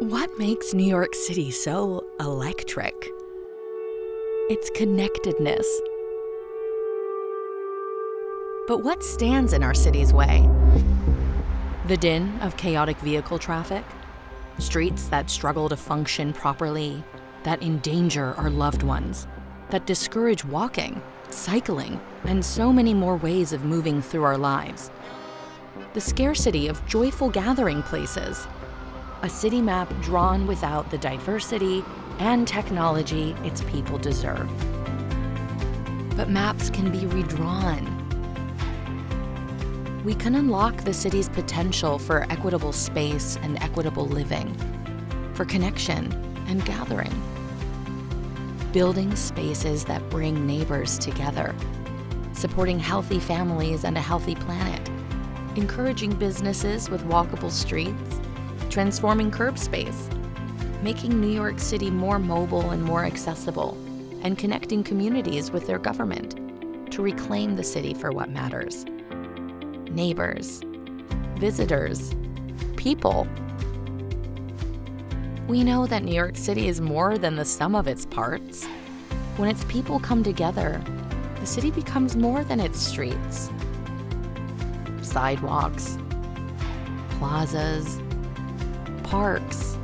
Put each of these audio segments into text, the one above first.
What makes New York City so electric? Its connectedness. But what stands in our city's way? The din of chaotic vehicle traffic? Streets that struggle to function properly, that endanger our loved ones, that discourage walking, cycling, and so many more ways of moving through our lives. The scarcity of joyful gathering places, a city map drawn without the diversity and technology its people deserve. But maps can be redrawn. We can unlock the city's potential for equitable space and equitable living, for connection and gathering. Building spaces that bring neighbors together, supporting healthy families and a healthy planet, encouraging businesses with walkable streets, transforming curb space, making New York City more mobile and more accessible, and connecting communities with their government to reclaim the city for what matters. Neighbors, visitors, people. We know that New York City is more than the sum of its parts. When its people come together, the city becomes more than its streets. Sidewalks, plazas, parks,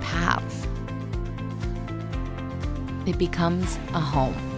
paths. It becomes a home.